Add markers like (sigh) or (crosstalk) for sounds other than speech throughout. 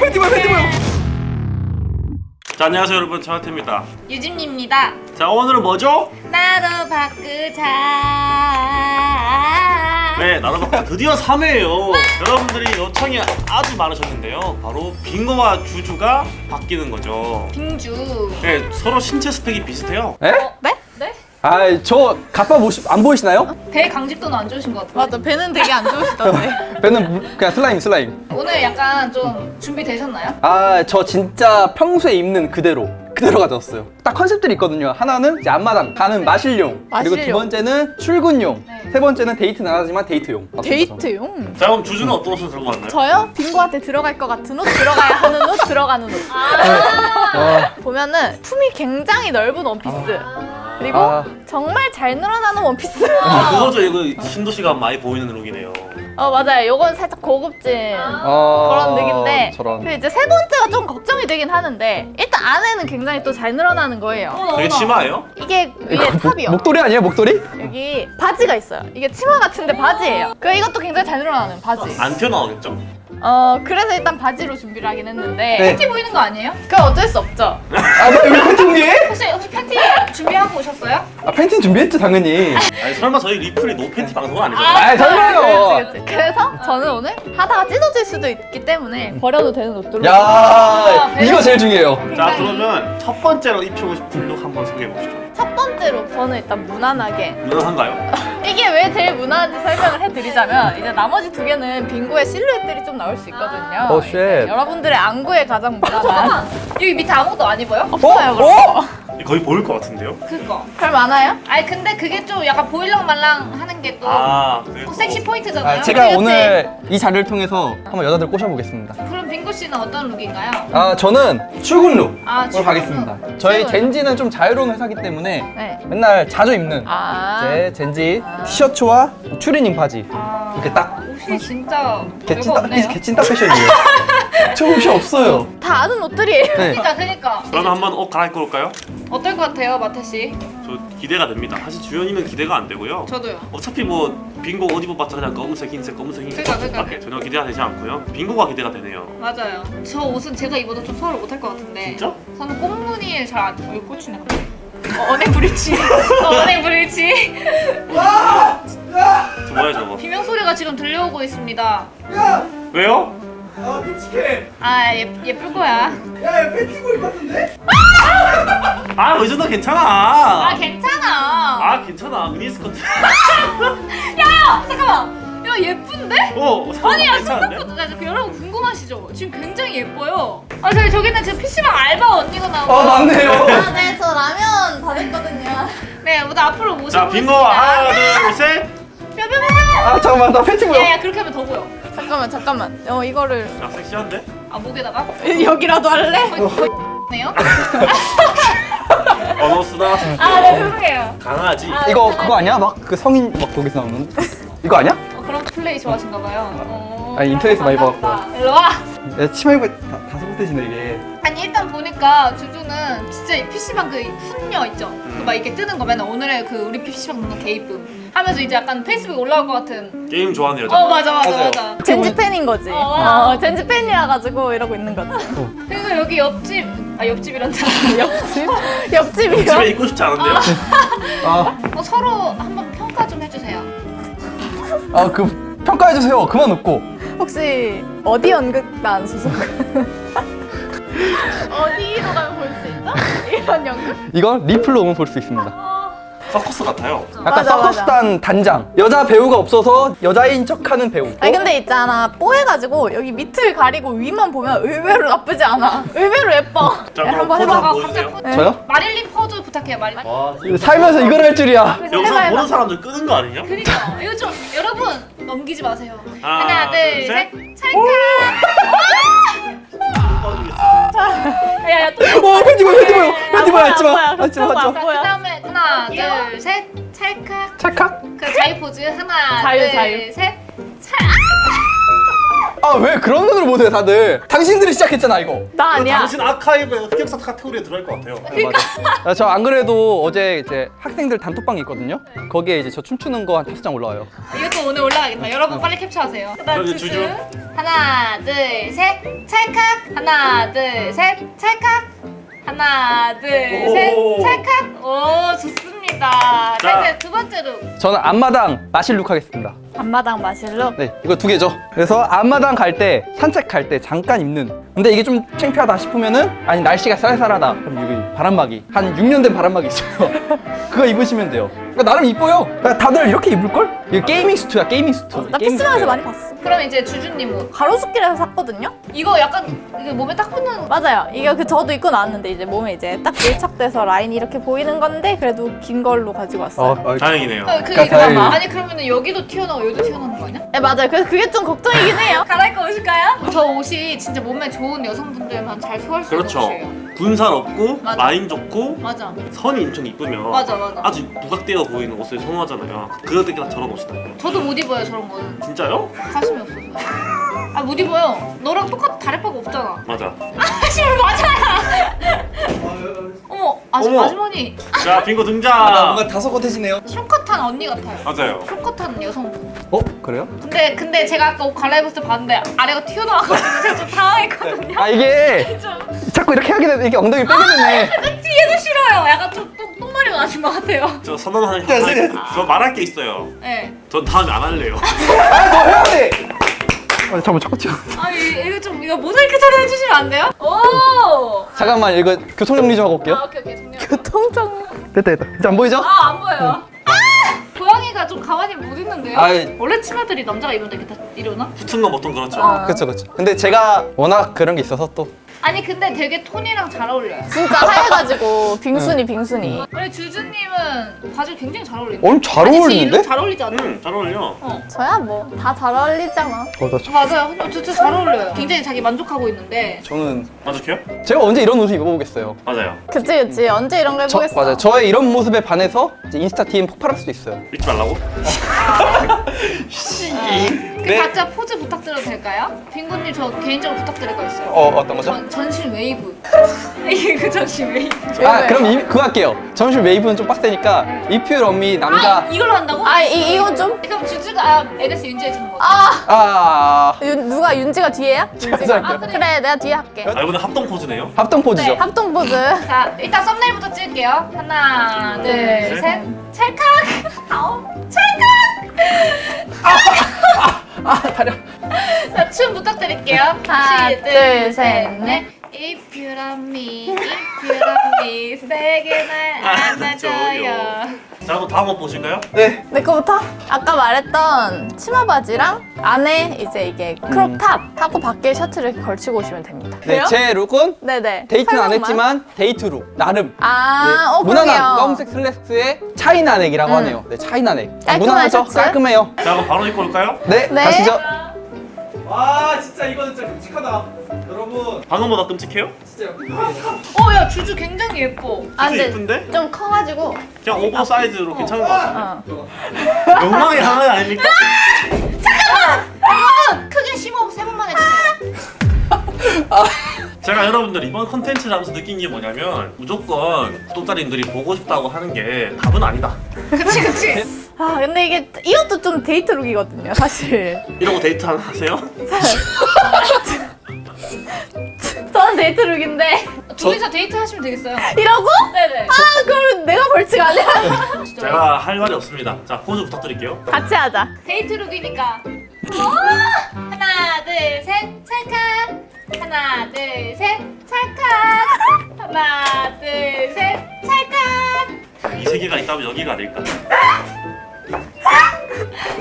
팬티 팬티 팬티 보여 자 안녕하세요 여러분 차하태입니다 유진입니다. 자 오늘은 뭐죠? 나도 바꾸자. 네 나로바카 드디어 3회예요 여러분들이 요청이 아주 많으셨는데요 바로 빙고와 주주가 바뀌는 거죠 빙주. 네 서로 신체 스펙이 비슷해요 에? 네? 네? 아저 가빠 보시, 안 보이시나요? 배 강직도는 안 좋으신 것 같아요. 맞아 배는 되게 안 좋으시던데 (laughs) 배는 무- 그냥 슬라임 슬라임 오늘 약간 좀 준비되셨나요? 아 저 진짜 평소에 입는 그대로 그대로 가져왔어요 딱 컨셉들이 있거든요 하나는 이제 앞마당 가는 마실용 그리고 두 마실용. 번째는 출근용 네. 세 번째는 데이트는 안 하지만 데이트용 데이트용? 자 그럼 주주는 어떤 옷을 들고 왔나요? 저요? 빙고한테 들어갈 것 같은 옷, 들어가야 하는 옷, 들어가는 옷 아, 보면은 품이 굉장히 넓은 원피스 그리고 아. 정말 잘 늘어나는 원피스. 아 (laughs) 그거죠. 이거 신도시가 많이 보이는 룩이네요. 어 맞아요. 요건 살짝 고급진 어, 그런 룩인데 저런. 그 이제 세 번째가 좀 걱정이 되긴 하는데 일단 안에는 굉장히 또 잘 늘어나는 거예요. 되게 치마예요? 이게 위에 이거 목, 탑이요. 목 도리 아니에요? 목도리? 여기 바지가 있어요. 이게 치마 같은데 바지예요. 그 이것도 굉장히 잘 늘어나는 바지. 안 튀어나오겠죠? 어 그래서 일단 바지로 준비를 하긴 했는데 네. 팬티 보이는 거 아니에요? 그건 어쩔 수 없죠 여기 팬티 준비해? 혹시 혹시 팬티 준비하고 오셨어요? 아 팬티는 준비했지 당연히 아니 설마 저희 리플이 no 팬티 방송은 아니잖아요 아 설마요 그치, 그치. 그래서 저는 오늘 하다가 찢어질 수도 있기 때문에 버려도 되는 옷들로 야 이거 제일 중요해요 자 그러면 첫 번째로 입히고 싶은 룩 한번 소개해 보시죠 첫 번째로 저는 일단 무난하게 무난한가요? (laughs) 이게 왜 제일 무난한지 설명을 해드리자면 이제 나머지 두 개는 빙고의 실루엣들이 좀 나올 수 있거든요 oh, shit. 이제 여러분들의 안구에 가장 (laughs) 무난한 여기 밑에 아무것도 안 입어요? 없어요 어? 그런 거 거의 보일 것 같은데요? 그거. 별 많아요? 아니 근데 그게 좀 약간 보일랑 말랑 하는 게또 아 섹시 포인트잖아요. 아, 제가 그치, 오늘 이 자리를 통해서 한번 여자들 꼬셔보겠습니다 그럼 빙고 씨는 어떤 룩인가요? 아 저는 출근 룩으로 아, 출근 가겠습니다 룩. 저희 출근. 젠지는 좀 자유로운 회사기 때문에 네. 맨날 자주 입는 아 제 젠지 티셔츠와 추리닝 바지 아, 이렇게 딱 옷이 진짜 개찐 별거 딱 없네요. 개찐 딱 패션이에요 (laughs) 저 옷이 없어요 다 아는 옷들이에요 네. 그러니까 그러니까 그러면 한번 옷 갈아입고 올까요? 어떨 것 같아요, 마태 씨? 저 기대가 됩니다 사실 주연이는 기대가 안 되고요 저도요. 어차피 뭐 빙고 옷 입어봤자 그냥 검은색, 흰색, 검은색, 흰색 그러니까, 그러니까. 밖에 전혀 기대가 되지 않고요 빙고가 기대가 되네요 맞아요. 저 옷은 제가 입어도 좀 소화를 못할 것 같은데. 진짜? 저는 꽁무니에 잘 안. 여기 꽂히네 갑자기. 어, 언행 불일치. 어, 언행 불일치. 저 뭐야 저거 비명 소리가 지금 들려오고 있습니다. 왜요? 아 끔찍해 아 예, 예쁠 거야. 야야 팬티고 입었는데? 아이 정도 괜찮아 아 괜찮아. 아 괜찮아 미니스커트 (laughs) 야 잠깐만. 야 예쁜데? 어 아니 야? 생각보다 여러분 궁금하시죠? 지금 굉장히 예뻐요. 아 저기 저기는 지금 PC방 알바 언니가 나오고. 아 맞네요 아네저 라면 받았거든요 네 모두 앞으로 모셔보겠습니다. 자 빙고 하나 둘셋. 아 잠깐만 나 팬티 보여 야야 그렇게 하면 더 보여. 잠깐만 잠깐만 어 이거를 자 섹시한데? 아 목에다가? 여기라도 할래? (laughs) 네요? (laughs) (laughs) 어너스나 아네 죄송해요. 강아지 이거 그거 아니야? 막 그 성인 막 거기서 나오는 이거 아니야? 어, 그런 플레이 좋아하신가 봐요. 어, 아니, 인터넷에서 많이 반갑다. 일로 와. 야 치마 입고 다, 다섯 번째지네 이게 아니 일단 보니까 주주는 진짜 이 PC방 그 훈녀 있죠? 그 막 이렇게 뜨는 거 맨날 오늘의 그 우리 PC방 누나 개이쁨 하면서 이제 약간 페이스북에 올라올 것 같은 게임 좋아하는 여자 어 맞아 맞아 맞아요. 맞아 젠지 팬인 거지. 어. 어, 젠지 팬이라 가지고 이러고 있는 거지. 그리고 여기 옆집 아 옆집이란다 (laughs) 옆집? (laughs) 옆집이요? 집에 있고 싶지 않은데요? 아, 어, 서로 한번 평가 좀 해주세요 아그 평가해주세요 그만 웃고 혹시 어디 연극단 소속? (laughs) 어디로 가면 볼 수 있죠? 이런 연극? 이건 리플로 오면 볼 수 있습니다. 서커스 같아요. 약간 맞아, 서커스단 단장. 여자 배우가 없어서 여자인 척하는 배우. 아니 근데 있잖아. 뽀해가지고 여기 밑을 가리고 위만 보면 의외로 나쁘지 않아. 의외로 예뻐. 자 야, 그럼 한번 포즈 해봐. 아, 갑자기 저요? 마릴린 포즈 부탁해요 마릴린. 와 살면서 이걸 할 줄이야. 여기서 해봐, 해봐. 보는 사람들 끄는 거 아니냐? 그니까. 이거 좀 여러분 넘기지 마세요. 하나, 하나 둘, 둘셋. 셋. 찰칵 야야 또 어 팬티 보여 팬티 보여 팬티 보여 안 하지마 보여, 하지마 안 하지마. 보여. 그 다음에 하나 둘셋. 찰칵. 찰칵? 그 자유 포즈 하나 자유, 자유. 둘셋 아 왜 그런 눈으로 보세요 다들? 당신들이 시작했잖아 이거. 나 아니야. 당신 아카이브 흑역사 카테고리에 들어갈 것 같아요. 그러니까. 저 안 그래도 어제 이제 학생들 단톡방이 있거든요? 거기에 이제 저 춤추는 거 한 다섯 장 올라와요. 이것도 오늘 올라가겠다. 여러분 빨리 캡처하세요. 그 그럼 이제 주주. 하나 둘 셋. 찰칵. 하나 둘 셋. 찰칵. 하나 둘 셋. 오. 찰칵. 오 좋습니다. 자 자. 이제 두 번째 룩 저는 앞마당 마실룩 하겠습니다. 앞마당 마실로. 네, 이거 두 개죠. 그래서 앞마당 갈 때, 산책할 때 잠깐 입는. 근데 이게 좀 창피하다 싶으면은, 아니, 날씨가 쌀쌀하다. 그럼 여기 바람막이. 한 6년 된 바람막이 있어요. (laughs) 그거 입으시면 돼요. 그러니까 나름 이뻐요. 그러니까 다들 이렇게 입을걸? 이거 gaming suit야, gaming suit. 나 gaming PC방에서. 많이 봤어. 그럼 이제 주주님 옷 가로수길에서 샀거든요. 이거 약간 이게 몸에 딱 붙는 맞아요. 이게 그 저도 입고 나왔는데 이제 몸에 이제 딱 밀착돼서 라인이 이렇게 보이는 건데 그래도 긴 걸로 가지고 왔어요. 어, 어, 다행이네요. 어, 그, 그러니까 다행히. 아니 그러면 여기도 튀어나오고 여기도 튀어나오는 거 아니야? 네 맞아요. 그래서 그게 좀 걱정이긴 해요. (laughs) 갈아입고 오실까요? 저 옷이 진짜 몸매 좋은 여성분들만 잘 소화할 수 있는 그렇죠. 옷이에요 분살 없고 맞아. 라인 좋고 맞아 선이 엄청 이쁘면 맞아 맞아 아주 부각되어 보이는 옷을 선호하잖아요. 그럴 때딱 저런 옷이다. 저도 못 입어요 저런 거는 진짜요? 가슴이 없어서 아 못 입어요 너랑 똑같 다래파가 없잖아 맞아. 아시면 맞아요 어머 아주, 어머. 아주머니 자 빙고 아, 등장. 뭔가 다소곳해지네요. 쇼컷 한 언니 같아요 맞아요. 쇼컷한 여성분 어, 그래요? 근데 근데 제가 아까 옷 갈아입었을 때 봤는데 아래가 튀어나와가지고 제가 좀 당황했거든요 아, 이게 (laughs) 좀 자꾸 이렇게 하게 되면 이게 엉덩이 빼게 되네. 뒤에도 싫어요 약간 좀 똥, 똥머리가 나신 것 같아요 저 선언하는 네, 말, 네. 저 말할 게 있어요. 네. 전 다음에 안 할래요. 아, 너 해야 돼! 아, 잠깐만, 잠깐, 잠깐. 아 이- 이거 좀 이거 모자이크처럼 해주시면 안 돼요? 오! 잠깐만, 이거 교통정리 좀 하고 올게요. 아 오케이 오케이 정리. 교통정. 됐다, 됐다. 이제 안 보이죠? 아 안 보여요. 아! 고양이가 좀 가만히 못 있는데요? 아이. 원래 치마들이 남자가 입으면 이렇게 다 이러나? 붙은 건 보통 그렇죠. 아. 그쵸, 그쵸. 근데 제가 워낙 그런 게 있어서 또. 아니 근데 되게 톤이랑 잘 어울려요. 진짜 하얘가지고 빙순이 빙순이. 우리 주주님은 바지 굉장히 잘 어울리는데. 오늘 잘 아니, 어울리는데? 잘 어울리지 않나? 음, 잘 어울려. 저야 뭐 다 잘 어울리잖아. 어, 나 저- 맞아요. 근데 진짜 잘 어울려요. 굉장히 자기 만족하고 있는데 저는 만족해요? 제가 언제 이런 옷을 입어보겠어요. 맞아요. 그치 그치. 언제 이런 거 저, 해보겠어. 맞아요. 저의 이런 모습에 반해서 이제 인스타 DM 폭발할 수도 있어요. 입지 말라고? (laughs) (laughs) 그 네. 각자 포즈 부탁드려도 될까요? 빙고님 저 개인적으로 부탁드릴 거 있어요. 어, 어떤 거죠? 전, 전신 웨이브. (laughs) 이게 그 전신 웨이브. 아, 그럼 이, 그거 할게요. 전신 웨이브는 좀 빡세니까 If you love me 남자. 아 이걸로 한다고? 아 이, 이건 좀. 그럼 주주가 아, NS 윤지해 주는 거. 아 아, 윤, 누가 윤지가 뒤에야? 제가 (laughs) 윤지가? 할게요. 아, 그래. 그래 내가 뒤에 할게. 아 이번에 합동 포즈네요. 합동 포즈죠. 네. 합동 포즈. 자, 일단 썸네일부터 찍을게요. 하나, 둘, 셋. 셋. 찰칵! 아우, 자, 춤 부탁드릴게요. 하나, 시, 둘, 셋, 넷. If you love me, if you love me, 세게 날 안아줘요. 자 그럼 다음 옷 보실까요? 네. 내 거부터? 아까 말했던 치마 바지랑 안에 이제 이게 crop top 하고 밖에 셔츠를 이렇게 걸치고 오시면 됩니다. 네? 제 룩은 네네. 데이트는 안 설명만. 했지만 데이트 룩 나름. 아, 어, 무난한 그러게요. 검은색 슬랙스에 China neck이라고 음. 하네요. 네, China neck. 깔끔한 무난하죠? 셔츠. 깔끔해요. 자 그럼 바로 입고 올까요? 네, 네. 가시죠. 와, 진짜 이거는 진짜 끔찍하다. 여러분, 방금보다 끔찍해요? 진짜 어, 야, 주주 굉장히 예뻐. 아, 주주 이쁜데? 좀 커가지고. 그냥 oversize로 괜찮은 것 같아요. 어. 욕망의 하나 아닙니까? 여러분, 크게 심호흡 세 번만 해주세요. 제가 여러분들 이번 컨텐츠를 하면서 느낀 게 뭐냐면 무조건 구독자님들이 보고 싶다고 하는 게 답은 아니다. 그치, 그치. 아, 근데 이게 이것도 좀 데이트 룩이거든요, 사실. 이러고 데이트 하나 하세요? (laughs) 저는 데이트 룩인데. 둘이서 데이트 하시면 되겠어요. 이러고? 네네. 아, 그럼 내가 벌칙 아니야? (laughs) 제가 할 말이 없습니다. 자 포즈 부탁드릴게요. 같이 하자. 데이트 룩이니까. 어! 하나, 둘, 셋, 찰칵. 하나, 둘, 셋, 찰칵. 이 세계가 있다면 여기가 아닐까.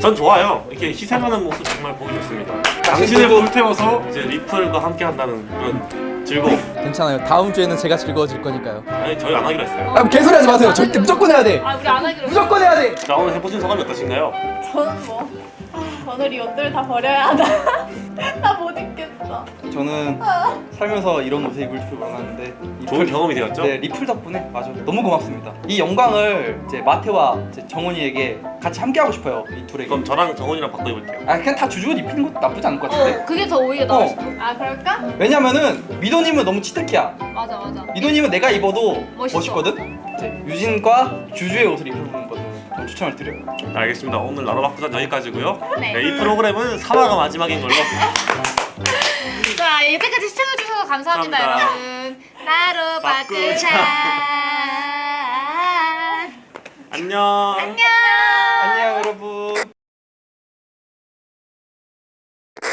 전 좋아요. 이렇게 희생하는 모습 정말 보기 좋습니다. 당신을 불태워서 이제 리플과 함께 한다는 그런 즐거움. 괜찮아요. 다음 주에는 제가 즐거워질 거니까요. 아니 저희 안 하기로 했어요. 아, 개소리 하지 마세요. 절대 무조건 해야 돼. 아, 우리 안 하기로 했어. 무조건 해야 돼. 자 오늘 해보신 소감이 어떠신가요? 저는 뭐. 아, 오늘 이 옷들 다 버려야 하나. (laughs) 나 못 입겠어. 저는 살면서 이런 옷을 입을 줄 몰랐는데 좋은 경험이 되었죠? 네, 리플 덕분에 맞아 너무 고맙습니다. 이 영광을 이제 마태와 이제 정원이에게 같이 함께 하고 싶어요. 이 둘에게. 그럼 저랑 정원이랑 바꿔 입을게요. 아 그냥 다 주주옷 입히는 것도 나쁘지 않을 것 같은데. 어, 그게 더 오히려 나을 어. 수도. 아, 그럴까? 왜냐면은 미도님은 너무 치트키야. 맞아, 맞아. 미도님은 내가 입어도 멋있어. 멋있거든. 이제 유진과 주주의 옷을 입어보는 거 는좀 추천을 드려요. 네, 알겠습니다. 오늘 나로바꾸전 여기까지고요. 네. 네, 이 프로그램은 3화가 마지막인 걸로. (laughs) 자 여기까지 시청해주셔서 감사합니다, 감사합니다. 여러분. 나로 바꾸자. 바꾸자. (laughs) 안녕. 안녕.